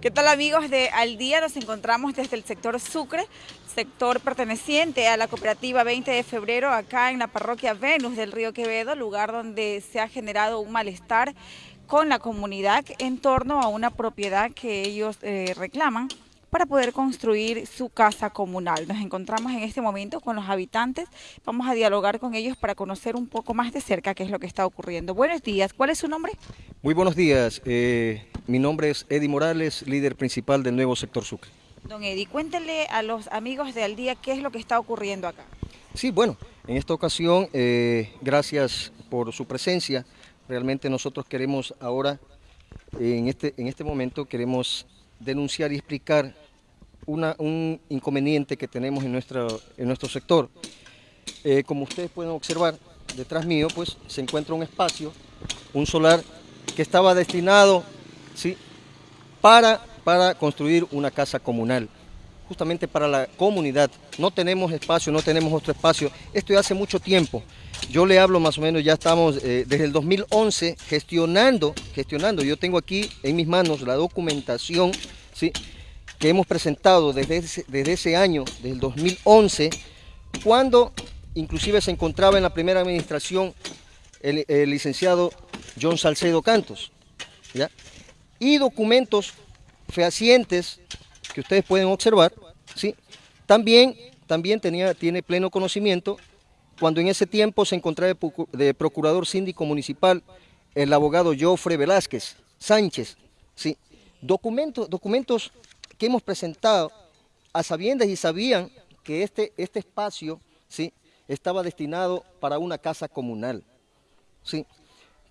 ¿Qué tal amigos de Al Día? Nos encontramos desde el sector Sucre, sector perteneciente a la cooperativa 20 de febrero acá en la parroquia Venus del Río Quevedo, lugar donde se ha generado un malestar con la comunidad en torno a una propiedad que ellos eh, reclaman para poder construir su casa comunal. Nos encontramos en este momento con los habitantes, vamos a dialogar con ellos para conocer un poco más de cerca qué es lo que está ocurriendo. Buenos días, ¿cuál es su nombre? Muy buenos días, eh, mi nombre es Eddie Morales, líder principal del nuevo sector Sucre. Don Eddie, cuéntele a los amigos de Al Día qué es lo que está ocurriendo acá. Sí, bueno, en esta ocasión, eh, gracias por su presencia, realmente nosotros queremos ahora, en este, en este momento, queremos denunciar y explicar un inconveniente que tenemos en nuestro, en nuestro sector. Eh, como ustedes pueden observar, detrás mío pues se encuentra un espacio, un solar que estaba destinado ¿sí? para, para construir una casa comunal, justamente para la comunidad. No tenemos espacio, no tenemos otro espacio. Esto ya hace mucho tiempo. Yo le hablo más o menos, ya estamos eh, desde el 2011 gestionando, gestionando. Yo tengo aquí en mis manos la documentación ¿sí? que hemos presentado desde ese, desde ese año, desde el 2011, cuando inclusive se encontraba en la primera administración el, licenciado John Salcedo Cantos. ¿ya? Y documentos fehacientes que ustedes pueden observar, ¿sí? también, también tenía, tiene pleno conocimiento cuando en ese tiempo se encontraba de procurador síndico municipal el abogado Jofre Velázquez Sánchez. ¿sí? Documentos, documentos que hemos presentado a sabiendas y sabían que este, este espacio ¿sí? estaba destinado para una casa comunal. ¿sí?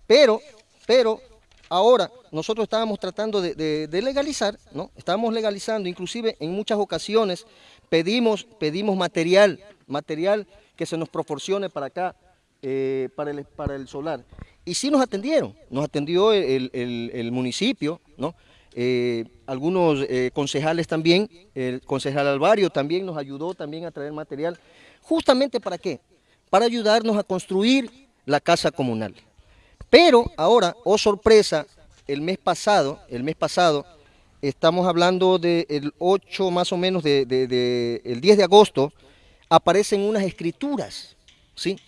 Pero, pero ahora nosotros estábamos tratando de, legalizar, ¿no? estábamos legalizando, inclusive en muchas ocasiones pedimos, pedimos material, material que se nos proporcione para acá, eh, para, el, para el solar. Y sí nos atendieron, nos atendió el, el municipio, ¿no? Eh, algunos eh, concejales también, el concejal Alvario también nos ayudó también a traer material. ¿Justamente para qué? Para ayudarnos a construir la casa comunal. Pero ahora, oh sorpresa, el mes pasado, el mes pasado, estamos hablando del 8 más o menos, de, el 10 de agosto, aparecen unas escrituras, ¿sí?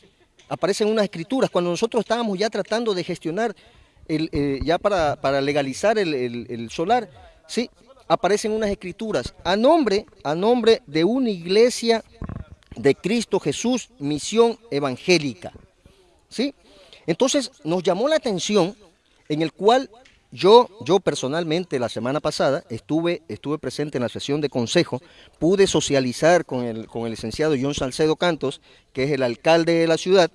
Aparecen unas escrituras, cuando nosotros estábamos ya tratando de gestionar eh, ya para, legalizar el, solar, sí, aparecen unas escrituras a nombre, a nombre de una iglesia de Cristo Jesús, misión evangélica. ¿sí? Entonces nos llamó la atención en el cual yo, yo personalmente la semana pasada estuve, estuve presente en la sesión de consejo, pude socializar con el, con el licenciado John Salcedo Cantos, que es el alcalde de la ciudad,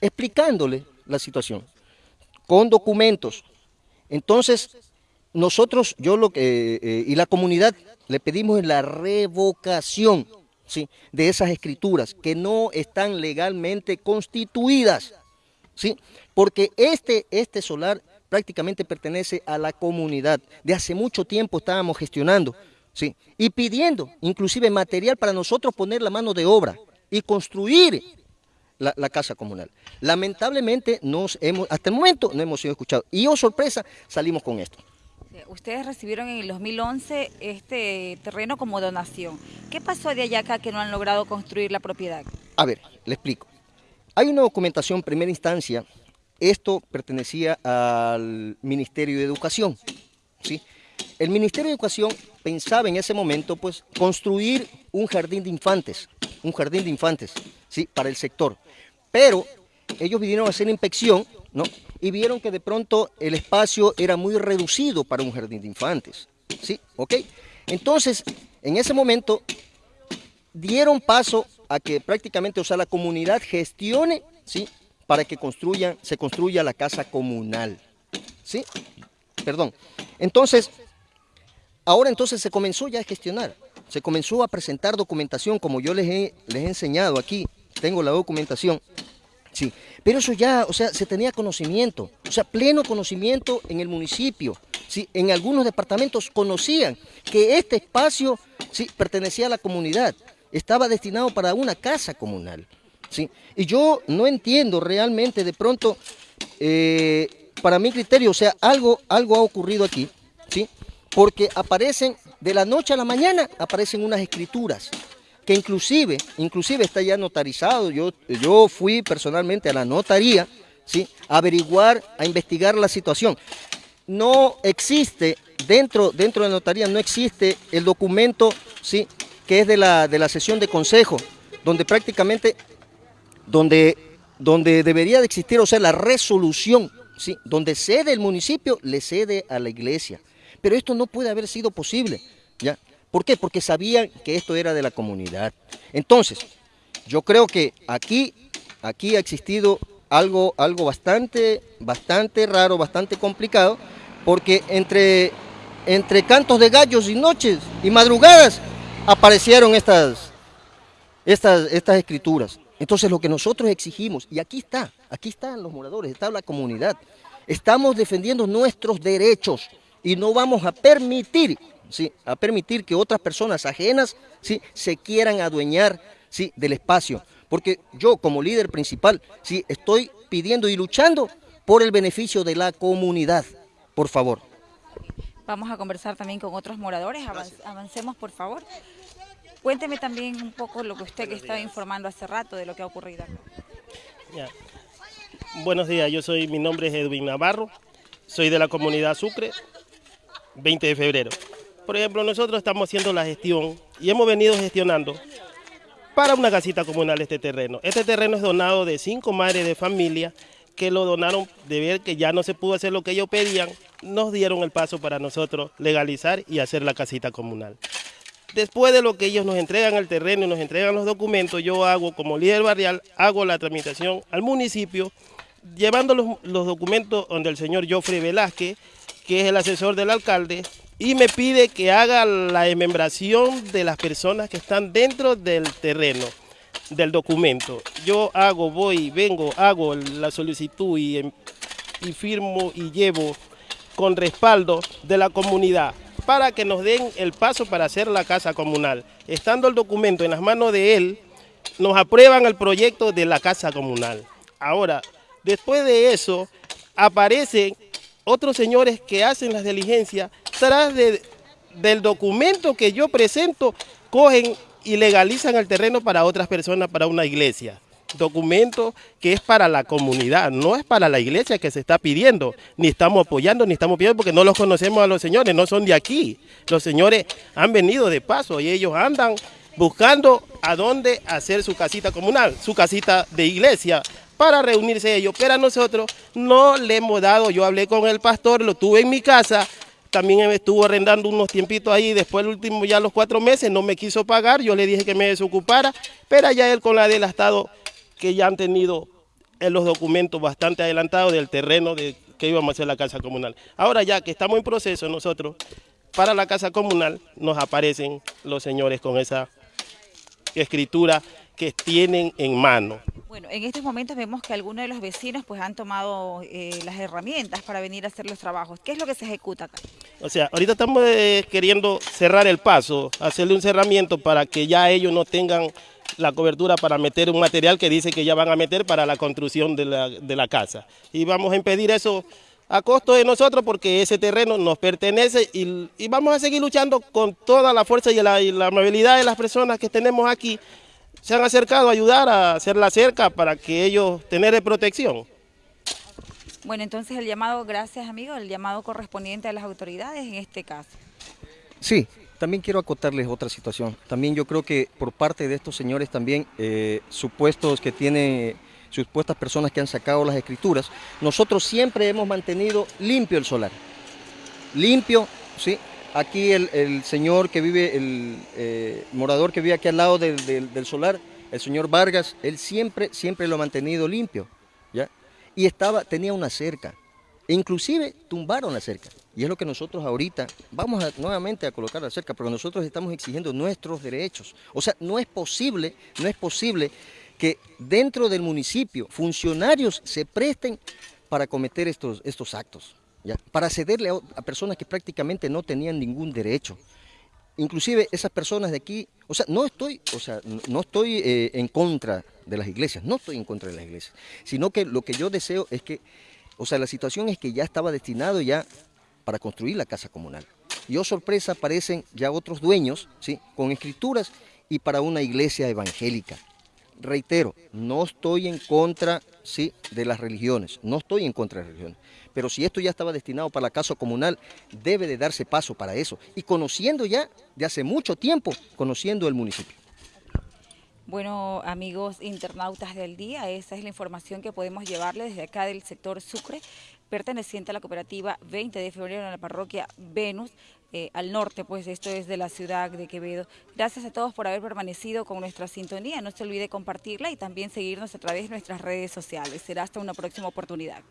explicándole la situación con documentos. Entonces, nosotros, yo lo que, eh, y la comunidad, le pedimos la revocación ¿sí? de esas escrituras que no están legalmente constituidas, ¿sí? porque este, este solar prácticamente pertenece a la comunidad. De hace mucho tiempo estábamos gestionando ¿sí? y pidiendo inclusive material para nosotros poner la mano de obra y construir la, casa comunal. Lamentablemente, nos hemos, hasta el momento no hemos sido escuchados. Y, oh sorpresa, salimos con esto. Ustedes recibieron en el 2011 este terreno como donación. ¿Qué pasó de allá acá que no han logrado construir la propiedad? A ver, le explico. Hay una documentación en primera instancia. Esto pertenecía al Ministerio de Educación. ¿sí? El Ministerio de Educación pensaba en ese momento pues, construir un jardín de infantes. Un jardín de infantes, ¿sí? Para el sector. Pero ellos vinieron a hacer inspección, ¿no? Y vieron que de pronto el espacio era muy reducido para un jardín de infantes, ¿sí? ¿Ok? Entonces, en ese momento, dieron paso a que prácticamente, o sea, la comunidad gestione, ¿sí? Para que se construya la casa comunal, ¿sí? Perdón. Entonces, ahora entonces se comenzó ya a gestionar, se comenzó a presentar documentación, como yo les he, les he enseñado aquí, tengo la documentación, sí, pero eso ya, o sea, se tenía conocimiento, o sea, pleno conocimiento en el municipio, sí, en algunos departamentos conocían que este espacio, sí, pertenecía a la comunidad, estaba destinado para una casa comunal, sí, y yo no entiendo realmente de pronto, eh, para mi criterio, o sea, algo, algo ha ocurrido aquí, sí, porque aparecen, de la noche a la mañana, aparecen unas escrituras, que inclusive, inclusive está ya notarizado, yo, yo fui personalmente a la notaría, ¿sí? a averiguar, a investigar la situación. No existe, dentro, dentro de la notaría no existe el documento, ¿sí? Que es de la, de la sesión de consejo, donde prácticamente, donde, donde debería de existir, o sea, la resolución, ¿sí? donde cede el municipio, le cede a la iglesia. Pero esto no puede haber sido posible, ¿ya? ¿Por qué? Porque sabían que esto era de la comunidad. Entonces, yo creo que aquí, aquí ha existido algo, algo bastante, bastante raro, bastante complicado, porque entre, entre cantos de gallos y noches y madrugadas aparecieron estas, estas, estas escrituras. Entonces lo que nosotros exigimos, y aquí está, aquí están los moradores, está la comunidad, estamos defendiendo nuestros derechos, y no vamos a permitir, ¿sí? a permitir que otras personas ajenas ¿sí? se quieran adueñar ¿sí? del espacio. Porque yo como líder principal ¿sí? estoy pidiendo y luchando por el beneficio de la comunidad. Por favor. Vamos a conversar también con otros moradores. Avancemos, por favor. Cuénteme también un poco lo que usted que estaba informando hace rato de lo que ha ocurrido. Buenos días, yo soy, mi nombre es Edwin Navarro, soy de la comunidad Sucre, 20 de febrero. Por ejemplo, nosotros estamos haciendo la gestión y hemos venido gestionando para una casita comunal este terreno. Este terreno es donado de cinco madres de familia que lo donaron de ver que ya no se pudo hacer lo que ellos pedían, nos dieron el paso para nosotros legalizar y hacer la casita comunal. Después de lo que ellos nos entregan el terreno y nos entregan los documentos, yo hago como líder barrial, hago la tramitación al municipio, llevando los, los documentos donde el señor Joffrey Velázquez que es el asesor del alcalde, y me pide que haga la membración de las personas que están dentro del terreno, del documento. Yo hago, voy, vengo, hago la solicitud y, em, y firmo y llevo con respaldo de la comunidad para que nos den el paso para hacer la casa comunal. Estando el documento en las manos de él, nos aprueban el proyecto de la casa comunal. Ahora, después de eso, aparecen otros señores que hacen las diligencias tras del documento que yo presento, cogen y legalizan el terreno para otras personas, para una iglesia. Documento que es para la comunidad, no es para la iglesia que se está pidiendo, ni estamos apoyando, ni estamos pidiendo, porque no los conocemos a los señores, no son de aquí. Los señores han venido de paso y ellos andan buscando a dónde hacer su casita comunal, su casita de iglesia, para reunirse ellos, pero a nosotros no le hemos dado, yo hablé con el pastor, lo tuve en mi casa, también estuvo arrendando unos tiempitos ahí, después el último ya los cuatro meses no me quiso pagar, yo le dije que me desocupara, pero ya él con la del Estado, que ya han tenido en los documentos bastante adelantados del terreno de que íbamos a hacer la casa comunal. Ahora ya que estamos en proceso nosotros, para la casa comunal nos aparecen los señores con esa escritura que tienen en mano. Bueno, en estos momentos vemos que algunos de los vecinos pues han tomado eh, las herramientas para venir a hacer los trabajos. ¿Qué es lo que se ejecuta acá? O sea, ahorita estamos eh, queriendo cerrar el paso, hacerle un cerramiento para que ya ellos no tengan la cobertura para meter un material que dice que ya van a meter para la construcción de la, casa. Y vamos a impedir eso a costo de nosotros porque ese terreno nos pertenece y, vamos a seguir luchando con toda la fuerza y la, y la amabilidad de las personas que tenemos aquí se han acercado a ayudar a hacer la cerca para que ellos tengan protección. Bueno, entonces el llamado, gracias amigo, el llamado correspondiente a las autoridades en este caso. Sí, también quiero acotarles otra situación. También yo creo que por parte de estos señores también, eh, supuestos que tienen, supuestas personas que han sacado las escrituras, nosotros siempre hemos mantenido limpio el solar. Limpio, ¿sí? Aquí el, señor que vive, el eh, morador que vive aquí al lado del, solar, el señor Vargas, él siempre, siempre lo ha mantenido limpio, ¿ya? Y estaba, tenía una cerca, e inclusive tumbaron la cerca. Y es lo que nosotros ahorita vamos nuevamente a colocar la cerca, porque nosotros estamos exigiendo nuestros derechos. O sea, no es posible, no es posible que dentro del municipio funcionarios se presten para cometer estos, estos actos para cederle a, personas que prácticamente no tenían ningún derecho. Inclusive esas personas de aquí, o sea, no estoy, o sea, no estoy eh, en contra de las iglesias, no estoy en contra de las iglesias, sino que lo que yo deseo es que, o sea, la situación es que ya estaba destinado ya para construir la casa comunal. Y oh sorpresa, aparecen ya otros dueños, ¿sí? Con escrituras y para una iglesia evangélica. Reitero, no estoy en contra, sí, de las religiones, no estoy en contra de las religiones, pero si esto ya estaba destinado para la casa comunal, debe de darse paso para eso. Y conociendo ya, de hace mucho tiempo, conociendo el municipio. Bueno, amigos internautas del día, esa es la información que podemos llevarles desde acá del sector Sucre, perteneciente a la cooperativa 20 de febrero en la parroquia Venus, eh, al norte, pues esto es de la ciudad de Quevedo. Gracias a todos por haber permanecido con nuestra sintonía, no se olvide compartirla y también seguirnos a través de nuestras redes sociales. Será hasta una próxima oportunidad.